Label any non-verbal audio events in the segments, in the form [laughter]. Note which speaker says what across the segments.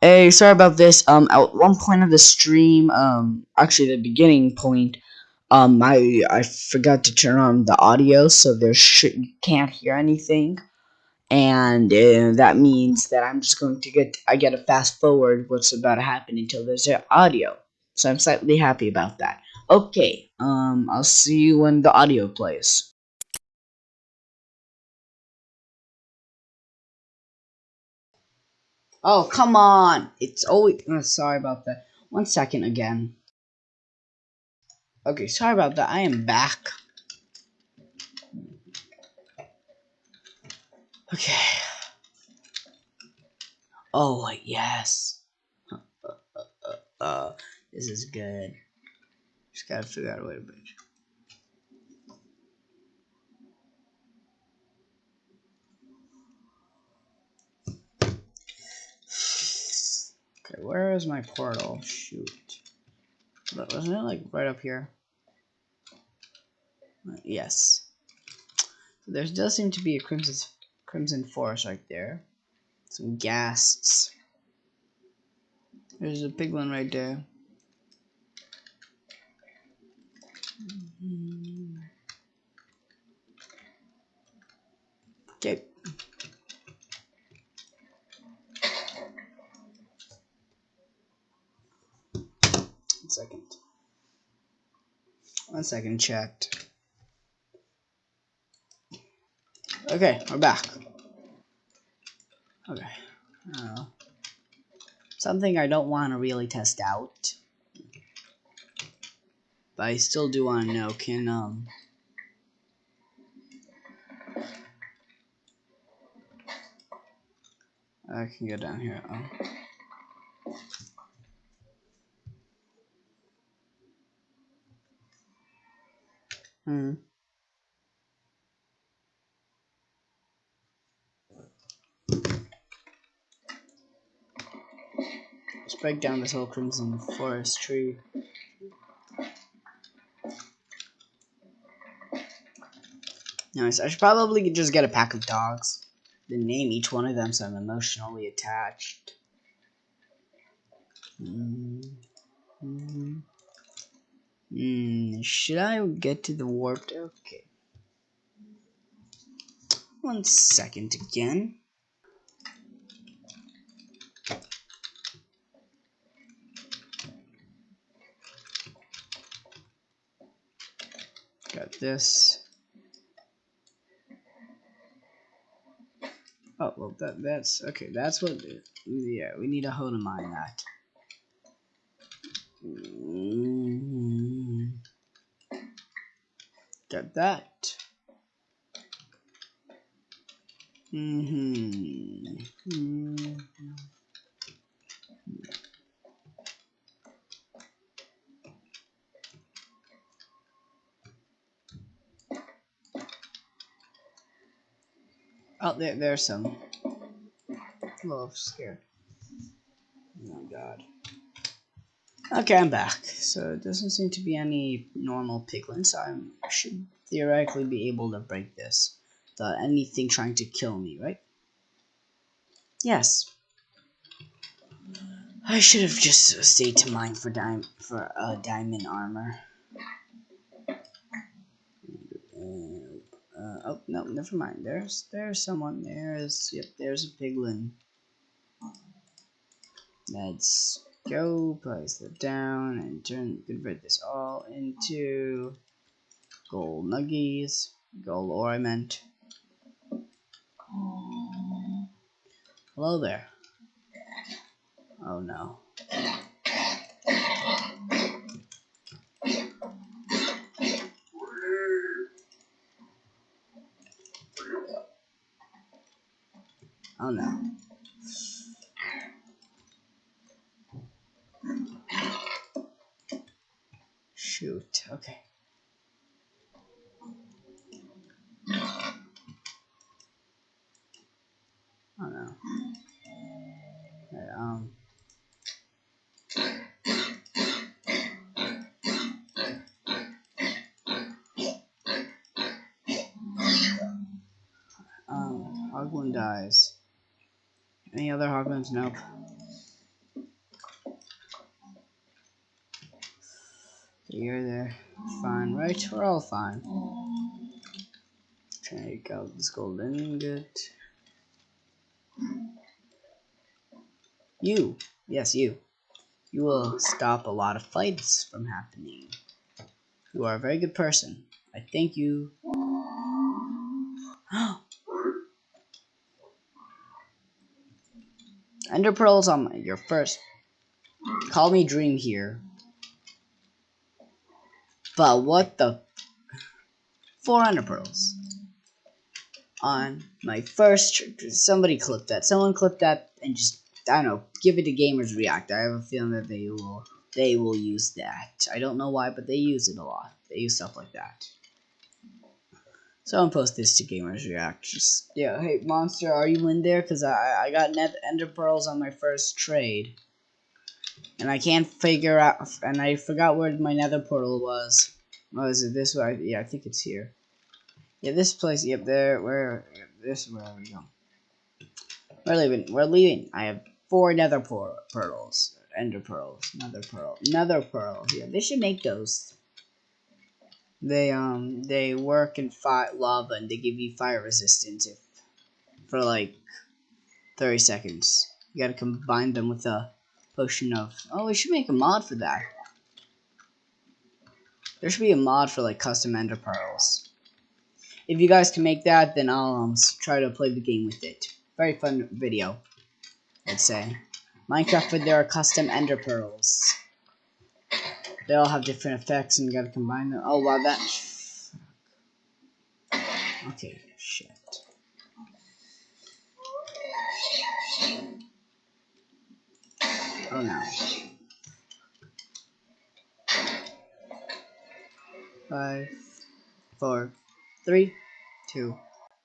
Speaker 1: Hey, sorry about this. Um, at one point of the stream, um, actually the beginning point, um, I I forgot to turn on the audio, so there should you can't hear anything, and uh, that means that I'm just going to get I get to fast forward what's about to happen until there's a audio. So I'm slightly happy about that. Okay, um, I'll see you when the audio plays. Oh, come on! It's always. Oh, sorry about that. One second again. Okay, sorry about that. I am back. Okay. Oh, yes. Uh, uh, uh, this is good. Just gotta figure out a way to bridge. Okay, where is my portal? Shoot. But wasn't it like right up here? Uh, yes. So there does seem to be a crimson crimson forest right there. Some ghasts. There's a big one right there. Okay. One second. One second, chat. Okay, we're back. Okay. Uh, something I don't want to really test out. But I still do want to know, can, um... I can go down here. Oh. Hmm. Let's break down this whole crimson forest tree. Nice. I should probably just get a pack of dogs. Then name each one of them so I'm emotionally attached. Mm -hmm. Mm, should I get to the warped? Okay. One second again. Got this. Oh, well, that that's okay. That's what. Yeah, we need to hold in mind that. Mm, got that. Mm hmm. Mm -hmm. Oh, there, there's some. A little scared. Oh my god. Okay, I'm back. So it doesn't seem to be any normal piglins, so I should theoretically be able to break this without anything trying to kill me, right? Yes. I should have just stayed to mine for dime for uh, diamond armor. Uh, oh no, never mind. There's there's someone. There's yep. There's a piglin. Let's go. Place that down and turn convert this all into gold nuggies. Gold ore I meant. Hello there. Oh no. Hoglin dies. Any other Hoglins? Nope. You're there. Fine, right? We're all fine. Take out this golden ingot. You. Yes, you. You will stop a lot of fights from happening. You are a very good person. I thank you Ender pearls on my, your first. Call me Dream here. But what the? Four ender pearls on my first. Somebody clip that. Someone clip that and just I don't know. Give it to Gamers React. I have a feeling that they will they will use that. I don't know why, but they use it a lot. They use stuff like that. Someone post this to Gamers React. Just yeah, hey monster, are you in there? Cause I I got net ender pearls on my first trade, and I can't figure out. And I forgot where my nether portal was. Oh, is it this way? Yeah, I think it's here. Yeah, this place. Yep, there. Where? This is where we go. We're leaving. We're leaving. I have four nether pearls. Ender pearls. Nether pearl. Nether pearl. Yeah, they should make those. They um they work in fire lava and they give you fire resistance if for like 30 seconds. You gotta combine them with a potion of oh we should make a mod for that. There should be a mod for like custom ender pearls. If you guys can make that, then I'll um, try to play the game with it. Very fun video, I'd say. Minecraft with their custom ender pearls. They all have different effects and you gotta combine them. Oh wow, that. Okay, shit. Oh no. Five, four, three, two,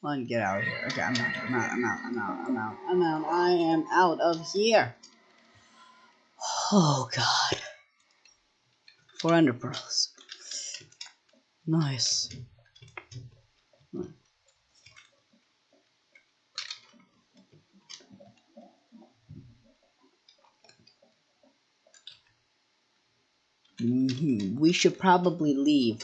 Speaker 1: one. Get out of here. Okay, I'm out. I'm out. I'm out. I'm out. I'm out. I'm out. I am out of here. Oh god. Four ender pearls. Nice. Mm -hmm. We should probably leave.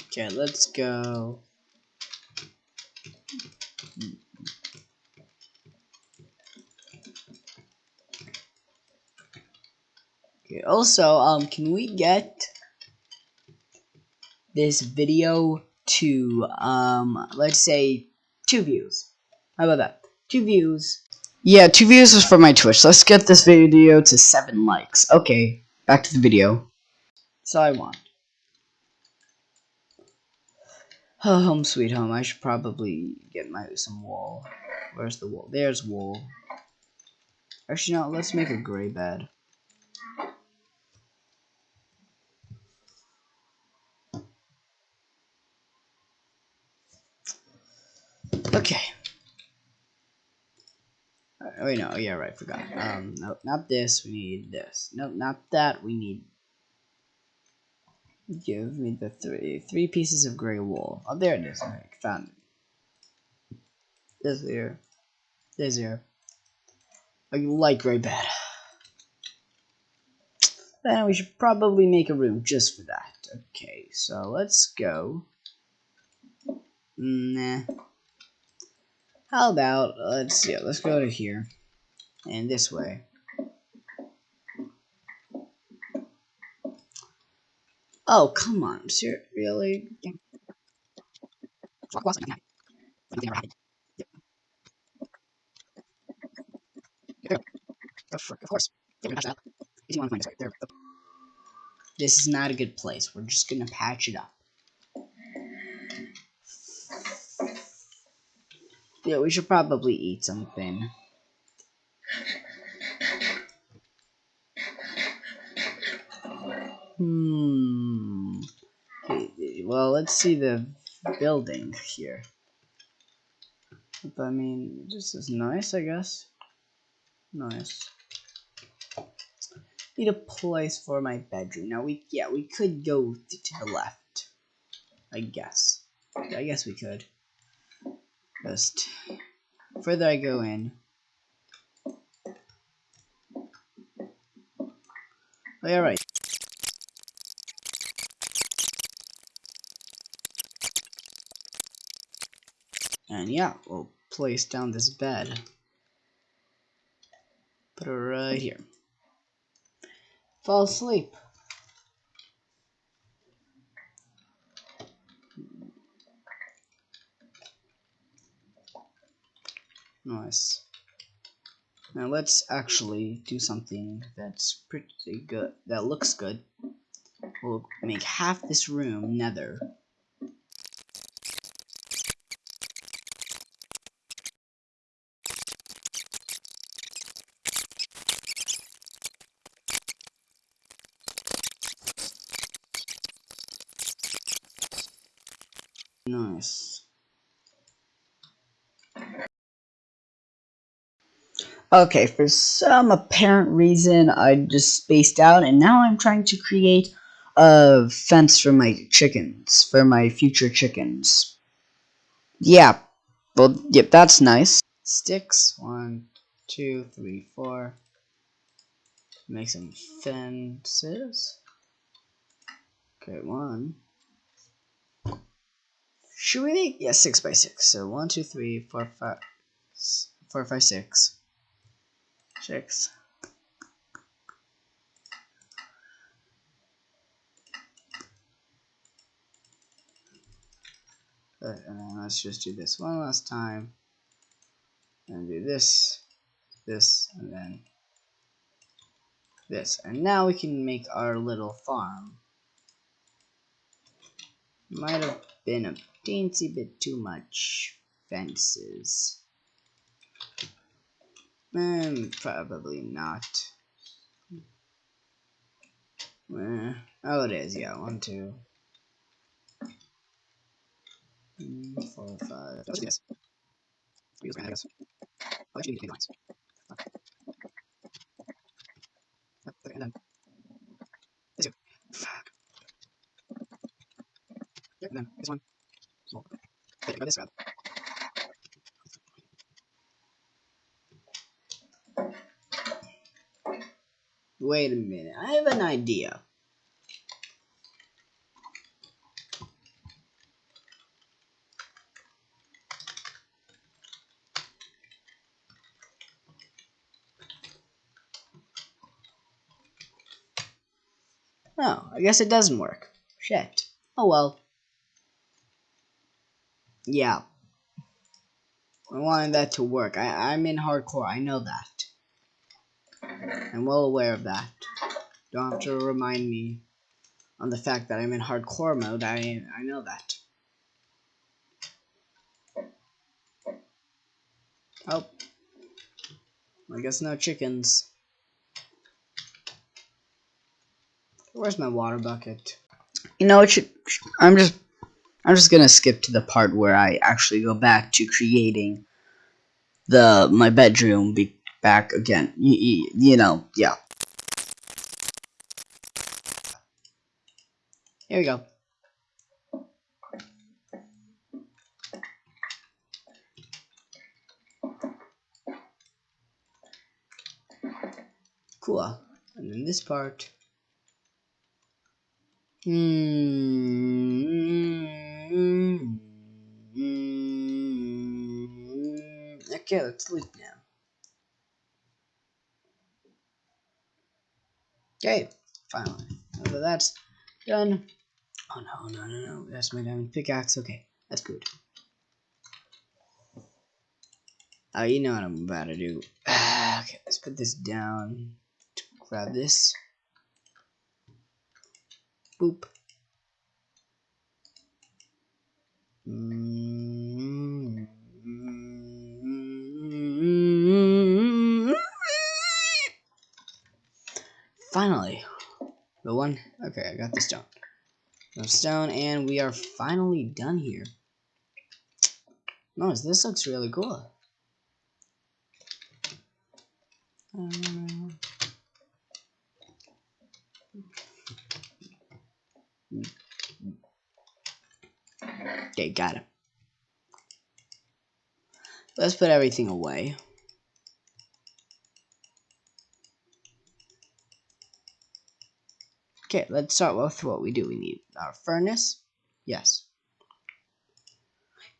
Speaker 1: Okay, let's go. Okay, also, um, can we get this video to, um, let's say, two views? How about that? Two views. Yeah, two views is for my Twitch. Let's get this video to seven likes. Okay, back to the video. So I want. Oh, home sweet home. I should probably get my some wool. Where's the wool? There's wool. Actually, no. Let's make a gray bed. Okay. Uh, wait, no. Yeah, right. Forgot. Um, nope. Not this. We need this. Nope. Not that. We need Give me the three three pieces of gray wool. Oh, there it is. I found it. This here. This here. Oh, a light gray bed. Then we should probably make a room just for that. Okay, so let's go. Nah. How about let's yeah, let's go to here and this way. Oh, come on. Sir, really? Of course. This is not a good place. We're just gonna patch it up. Yeah, we should probably eat something. Hmm. Well, let's see the building here. I mean, this is nice, I guess. Nice. Need a place for my bedroom. Now we, yeah, we could go to the left. I guess. I guess we could. Just further I go in, Oh, And yeah, we'll place down this bed. Put it right here. Fall asleep. Nice. Now let's actually do something that's pretty good, that looks good. We'll make half this room nether. Nice. Okay, for some apparent reason, I just spaced out, and now I'm trying to create a fence for my chickens, for my future chickens. Yeah, well, yep, that's nice. Sticks, one, two, three, four. Make some fences. Okay, one. Should we make, yeah, six by six. So one, two, three, four, five, four, five, six six. and then let's just do this one last time. And do this, this, and then this. And now we can make our little farm. Might have been a teensy bit too much fences. Um, probably not. Eh, oh, it is. Yeah, one, two, four, five. Let's do this. Use I guess. Oh, actually, need lines. Okay. And then this two. Fuck. Yep, and then this one. Small. Okay, go this route. Wait a minute, I have an idea. Oh, I guess it doesn't work. Shit. Oh well. Yeah. I wanted that to work. I, I'm in hardcore, I know that. I'm well aware of that. Don't have to remind me on the fact that I'm in hardcore mode. I I know that. Oh. I guess no chickens. Where's my water bucket? You know what? I'm just I'm just gonna skip to the part where I actually go back to creating the my bedroom be back again. You, you know, yeah. Here we go. Cool. And then this part. Hmm. Okay, let's sleep now. Okay, finally. Now that's done. Oh no, no, no, no. That's my diamond pickaxe. Okay, that's good. Oh, you know what I'm about to do. [sighs] okay, let's put this down. Grab this. Boop. Mm -hmm. Finally. The one. Okay, I got the stone. No stone, and we are finally done here. Nice, this looks really cool. Okay, got it. Let's put everything away. Okay, let's start with what we do. We need our furnace. Yes.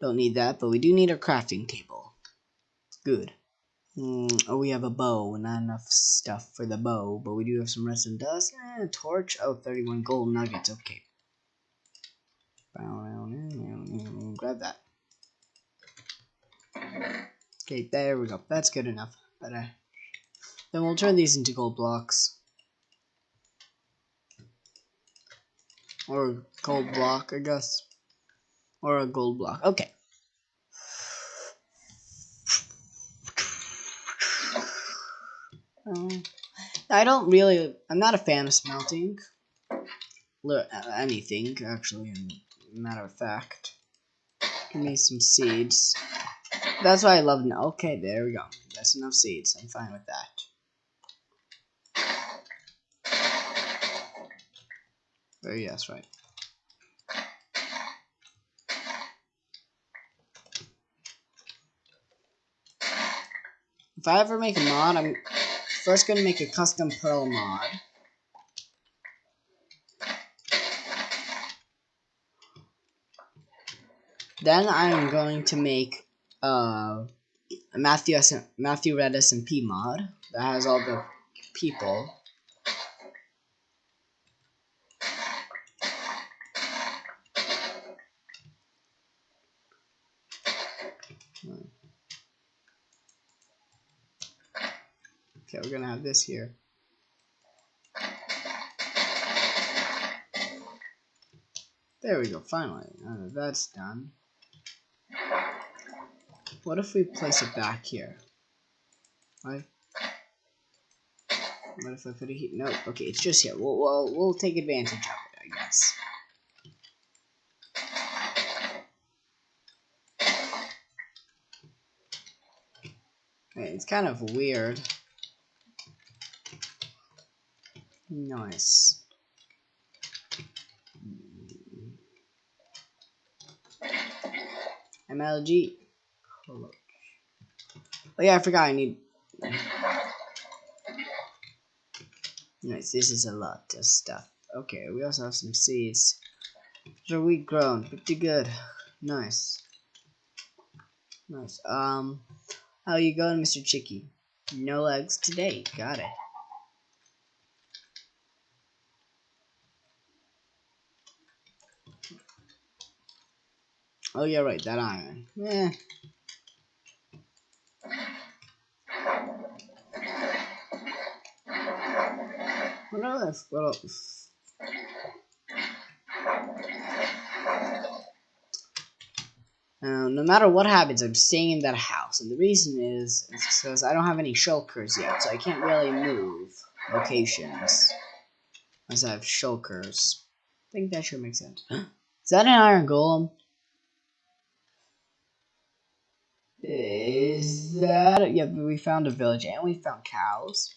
Speaker 1: Don't need that, but we do need a crafting table. Good. Mm, oh, we have a bow. Not enough stuff for the bow, but we do have some resin dust. and Eh, torch. Oh, 31 gold nuggets. Okay. Grab that. Okay, there we go. That's good enough. But, uh, then we'll turn these into gold blocks. Or a gold [laughs] block, I guess. Or a gold block. Okay. Um, I don't really. I'm not a fan of smelting. Anything, actually, matter of fact. Give me some seeds. That's why I love. Okay, there we go. That's enough seeds. I'm fine with that. Oh, yes, right. If I ever make a mod, I'm first going to make a custom pearl mod. Then I'm going to make uh, a Matthew, Matthew Red SMP mod that has all the people. Okay, we're gonna have this here. There we go, finally. Uh, that's done. What if we place it back here? What? What if I put a heat? No, okay, it's just here. We'll, we'll, we'll take advantage of it, I guess. It's kind of weird. Nice. MLG. Oh yeah, I forgot I need. Nice, this is a lot of stuff. Okay, we also have some seeds. So we grown, pretty good. Nice. Nice. Um, how you going, Mr. Chicky? No legs today. Got it. Oh yeah, right, that iron. Yeah. What? What else? Uh, no matter what happens, I'm staying in that house. And the reason is, because I don't have any shulkers yet, so I can't really move locations. Unless I have shulkers. I think that should make sense. [gasps] is that an iron golem? Is that yeah? We found a village and we found cows.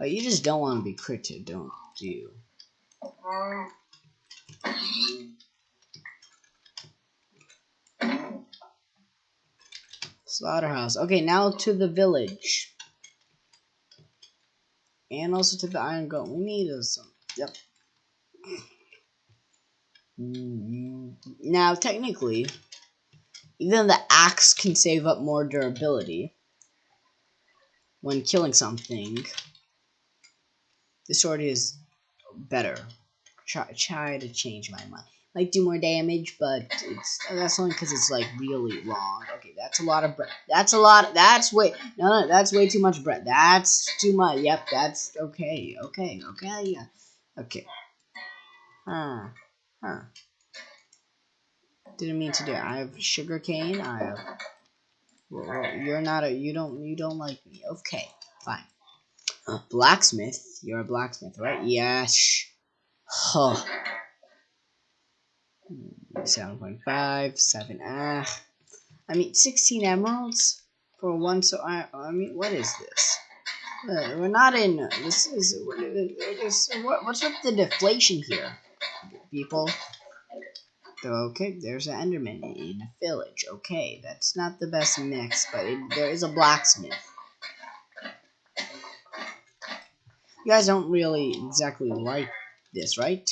Speaker 1: Oh, you just don't want to be critted, don't you? Slaughterhouse. Okay, now to the village. And also to the iron goat. We need some. Yep. Now, technically, even the axe can save up more durability when killing something. The sword is better. Try, try to change my mind. Might do more damage, but it's that's only because it's like really long. Okay, that's a lot of bread. That's a lot. That's way no, no, that's way too much bread. That's too much. Yep, that's okay. Okay, okay, yeah, okay. Huh, huh. Didn't mean to do. It. I have sugar cane. I have. Well, you're not a. You don't. You don't like me. Okay, fine. Blacksmith. You're a blacksmith, right? Yes. Huh. 7.5, 7, ah. I mean, 16 emeralds for one, so I, I mean, what is this? Uh, we're not in, uh, this is, uh, uh, this, what, what's with the deflation here, people? Okay, there's an Enderman in a village. Okay, that's not the best mix, but it, there is a blacksmith. You guys don't really exactly like this, right?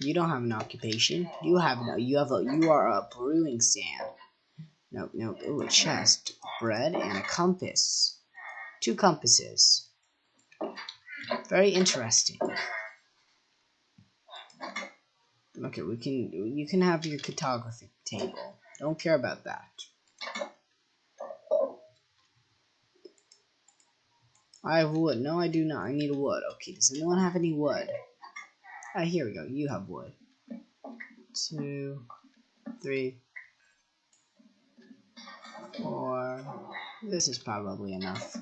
Speaker 1: You don't have an occupation. You have no. You have a. You are a brewing stand. No, no. Oh, a chest, bread, and a compass. Two compasses. Very interesting. Okay, we can. You can have your cartography table. Don't care about that. I have wood. No, I do not. I need wood. Okay, does anyone have any wood? Ah, here we go. You have wood. Two, three, four. This is probably enough.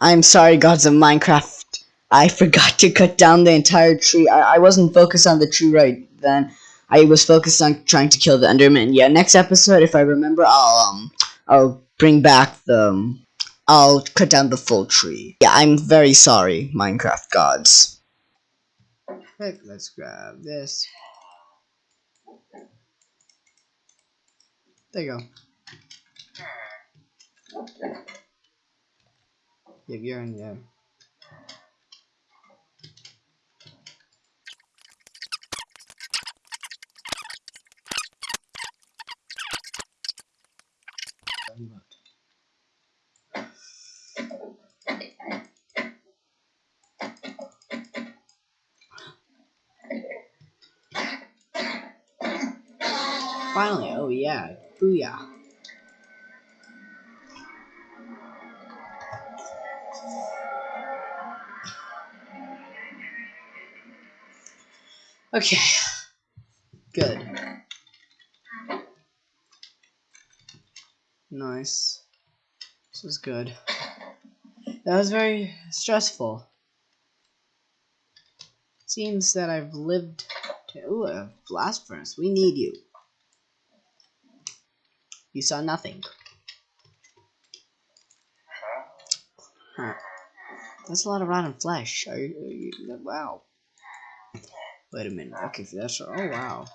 Speaker 1: I'm sorry, gods of Minecraft. I forgot to cut down the entire tree. I, I wasn't focused on the tree right then. I was focused on trying to kill the Enderman. Yeah, next episode, if I remember, I'll um, I'll bring back the. Um, I'll cut down the full tree. Yeah, I'm very sorry, Minecraft gods. Okay, let's grab this. There you go. Yeah, you're in there. Okay, good. Nice. This was good. That was very stressful. Seems that I've lived to ooh, a blast furnace. We need you. You saw nothing. Huh. That's a lot of rotten flesh. Are you, are you, wow. Wait a minute. Okay, that's oh wow.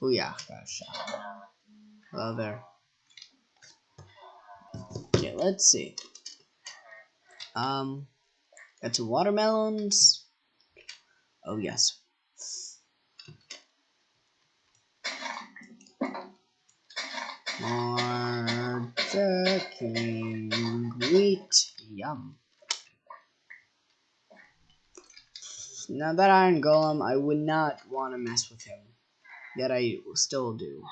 Speaker 1: Oh yeah, got. Hello there. Okay, let's see. Um, got two watermelons. Oh yes, More wheat. Yum. Now that Iron Golem, I would not want to mess with him. Yet I still do.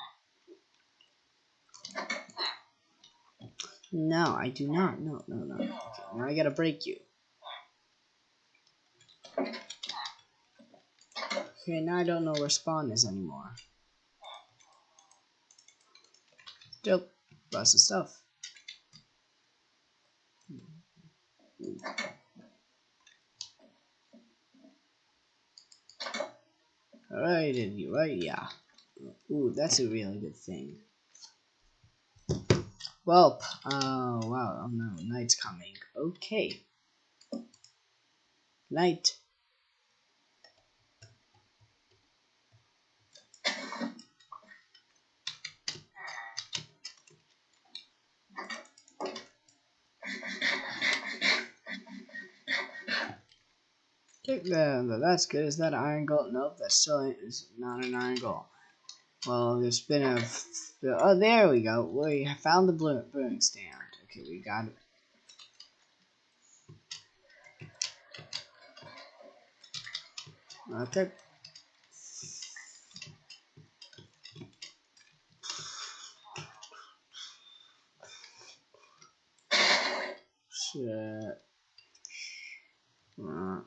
Speaker 1: No, I do not. No, no, no. Okay, now I gotta break you. Okay, now I don't know where spawn is anymore. Still, lots of stuff. Alright, right, yeah. Ooh, that's a really good thing. Well, oh wow, oh no, night's coming. Okay. Night. That's good. Is that an iron gold? Nope, that still is not an iron gold. Well, there's been a... Oh, there we go. We found the brewing stand. Okay, we got it. Okay. Shit. Uh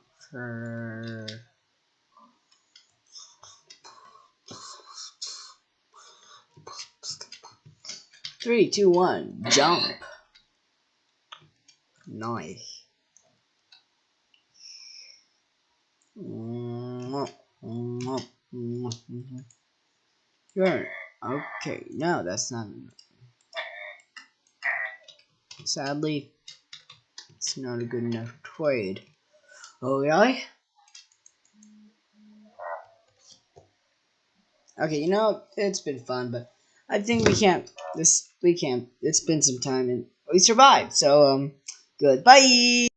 Speaker 1: three, two, one, jump. Nice. Sure. Okay, no, that's not. Sadly, it's not a good enough trade. Oh, really? Okay, you know, it's been fun, but I think we can't, this, we can't, it's been some time and we survived, so, um, goodbye!